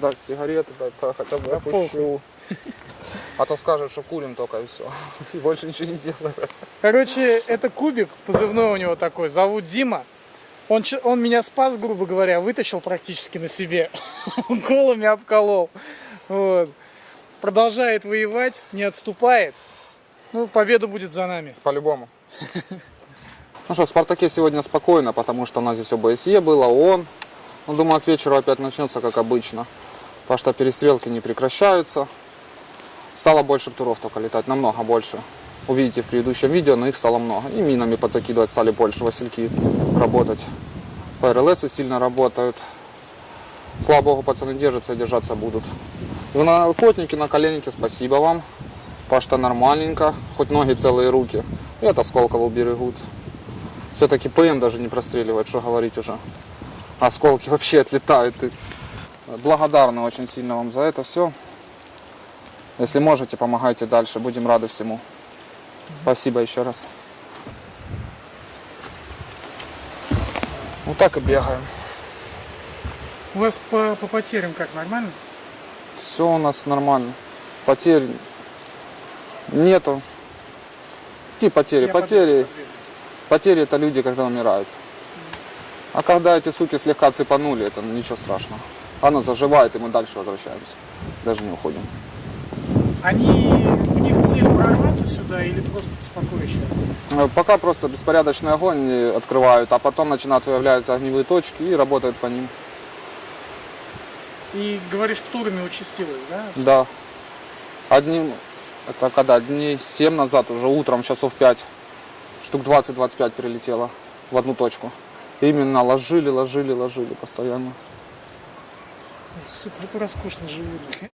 дать сигареты, дать так, хотя бы Да опущу. А то скажет, что курим только и все. И больше ничего не делаем. Короче, это кубик, позывной у него такой, зовут Дима. Он, он меня спас, грубо говоря, вытащил практически на себе. Колами обколол. Вот. Продолжает воевать, не отступает. Ну, победа будет за нами. По-любому. Ну что, в Спартаке сегодня спокойно, потому что у нас здесь ОБСЕ было, ООН. Ну, думаю, к вечеру опять начнется, как обычно. Потому что перестрелки не прекращаются. Стало больше туров только летать, намного больше. Увидите в предыдущем видео, но их стало много. И минами подзакидывать стали больше, васильки работать. По РЛСу сильно работают. Слава богу, пацаны держатся и держаться будут. Вы на охотники, на коленнике, спасибо вам. Пашта нормальненько, хоть ноги целые руки. И от осколков уберегут. Все-таки ПМ даже не простреливает, что говорить уже. Осколки вообще отлетают. И благодарны очень сильно вам за это все. Если можете, помогайте дальше. Будем рады всему. Спасибо еще раз. Вот так и бегаем. У вас по, по потерям как, нормально? Все у нас нормально. Потерь нету. Какие потери? Я потери. Потери это люди, когда умирают. А когда эти суки слегка цепанули, это ничего страшного. Оно заживает, и мы дальше возвращаемся. Даже не уходим. Они, у них цель прорваться сюда или просто спокойно? Э, Пока просто беспорядочный огонь открывают, а потом начинают выявляться огневые точки и работают по ним. И говоришь, турами участилось, да? Да. Одним, это когда, дней 7 назад, уже утром, часов 5, штук 20-25 прилетело в одну точку. Именно ложили, ложили, ложили постоянно. Сука, это роскошно живут.